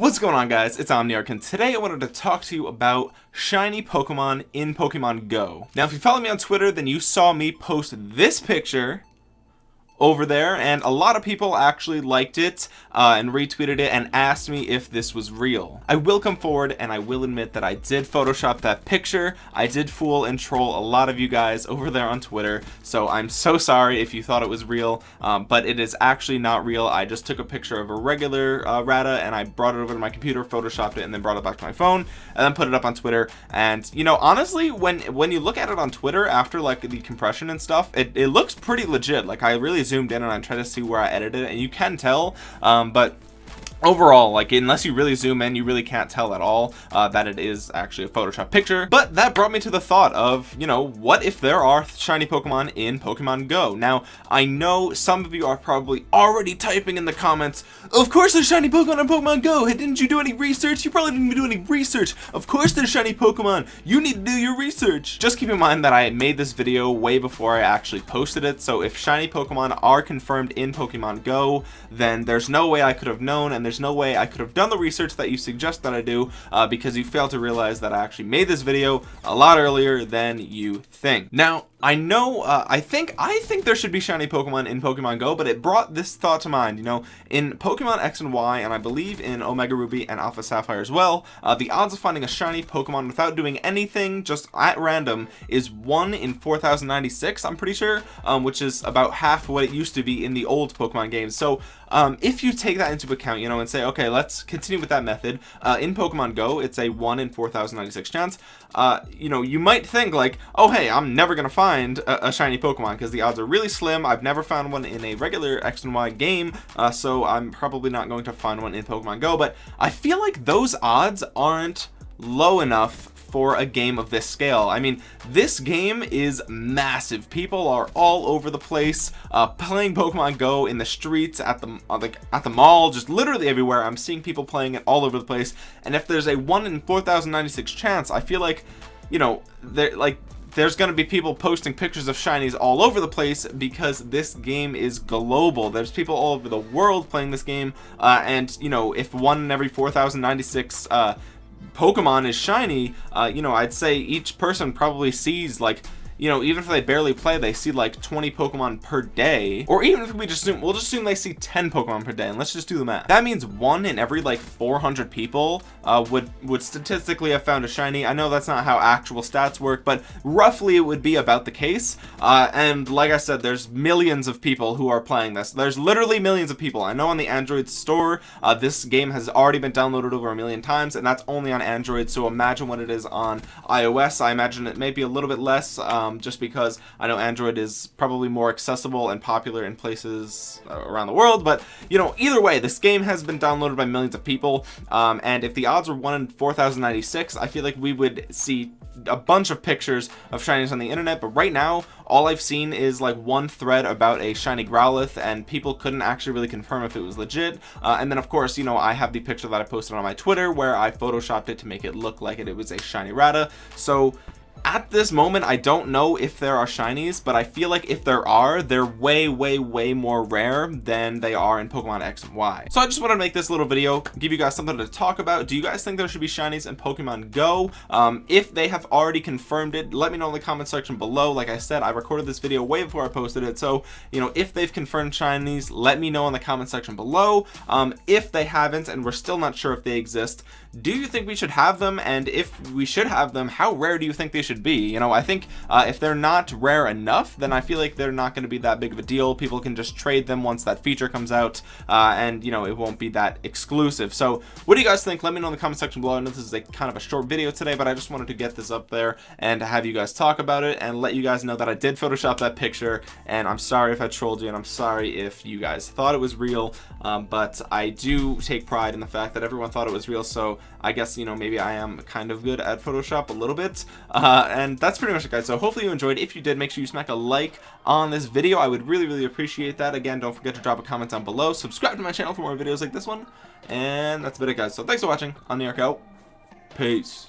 What's going on guys, it's Omniarch and today I wanted to talk to you about shiny Pokemon in Pokemon Go. Now if you follow me on Twitter then you saw me post this picture over there and a lot of people actually liked it uh, and retweeted it and asked me if this was real. I will come forward and I will admit that I did photoshop that picture. I did fool and troll a lot of you guys over there on Twitter so I'm so sorry if you thought it was real um, but it is actually not real. I just took a picture of a regular uh, Rattata and I brought it over to my computer photoshopped it and then brought it back to my phone and then put it up on Twitter. And you know honestly when when you look at it on Twitter after like the compression and stuff it, it looks pretty legit. Like I really zoomed in and I tried to see where I edited it and you can tell um, but overall like unless you really zoom in you really can't tell at all uh, that it is actually a photoshop picture. But that brought me to the thought of you know what if there are shiny pokemon in pokemon go? Now i know some of you are probably already typing in the comments of course there's shiny pokemon in pokemon go! Hey, didn't you do any research? You probably didn't even do any research! Of course there's shiny pokemon! You need to do your research! Just keep in mind that i made this video way before i actually posted it so if shiny pokemon are confirmed in pokemon go then there's no way i could have known and there's no way I could have done the research that you suggest that I do uh, because you fail to realize that I actually made this video a lot earlier than you think. Now, I know, uh, I think, I think there should be shiny Pokemon in Pokemon Go, but it brought this thought to mind, you know, in Pokemon X and Y, and I believe in Omega Ruby and Alpha Sapphire as well, uh, the odds of finding a shiny Pokemon without doing anything, just at random, is 1 in 4096, I'm pretty sure, um, which is about half what it used to be in the old Pokemon games. So, um, if you take that into account, you know, and say, okay, let's continue with that method, uh, in Pokemon Go, it's a 1 in 4096 chance, uh, you know, you might think like, oh, hey, I'm never to find find a, a shiny Pokemon because the odds are really slim. I've never found one in a regular X and Y game, uh, so I'm probably not going to find one in Pokemon Go, but I feel like those odds aren't low enough for a game of this scale. I mean this game is massive. People are all over the place uh, playing Pokemon Go in the streets at the uh, like at the mall just literally everywhere. I'm seeing people playing it all over the place. And if there's a 1 in 4096 chance I feel like you know they're like there's going to be people posting pictures of shinies all over the place because this game is global. There's people all over the world playing this game uh, and you know if one in every 4096 uh, Pokemon is shiny uh, you know I'd say each person probably sees like you know even if they barely play they see like 20 pokemon per day. Or even if we just assume we'll just assume they see 10 pokemon per day and let's just do the math. That means one in every like 400 people uh, would would statistically have found a shiny. I know that's not how actual stats work but roughly it would be about the case. Uh, and like I said there's millions of people who are playing this. There's literally millions of people. I know on the Android store uh, this game has already been downloaded over a million times and that's only on Android so imagine what it is on iOS. I imagine it may be a little bit less um, um, just because I know Android is probably more accessible and popular in places uh, around the world but you know either way this game has been downloaded by millions of people um, and if the odds were 1 in 4096 I feel like we would see a bunch of pictures of shinies on the internet but right now all I've seen is like one thread about a shiny Growlithe and people couldn't actually really confirm if it was legit uh, and then of course you know I have the picture that I posted on my Twitter where I photoshopped it to make it look like it, it was a shiny Rattata so at this moment I don't know if there are shinies but I feel like if there are they're way way way more rare than they are in Pokemon X and Y. So I just want to make this little video give you guys something to talk about. Do you guys think there should be shinies in Pokemon Go? Um, if they have already confirmed it let me know in the comment section below. Like I said I recorded this video way before I posted it so you know if they've confirmed shinies let me know in the comment section below. Um, if they haven't and we're still not sure if they exist do you think we should have them? And if we should have them how rare do you think they should should be. You know I think uh, if they're not rare enough then I feel like they're not going to be that big of a deal. People can just trade them once that feature comes out uh, and you know it won't be that exclusive. So what do you guys think? Let me know in the comment section below. I know this is a kind of a short video today but I just wanted to get this up there and have you guys talk about it and let you guys know that I did Photoshop that picture and I'm sorry if I trolled you and I'm sorry if you guys thought it was real um, but I do take pride in the fact that everyone thought it was real so I guess you know maybe I am kind of good at Photoshop a little bit. Uh, uh, and that's pretty much it guys. So hopefully you enjoyed. If you did make sure you smack a like on this video. I would really really appreciate that. Again don't forget to drop a comment down below. Subscribe to my channel for more videos like this one. And that's about it guys. So thanks for watching. I'm the Arc out. Peace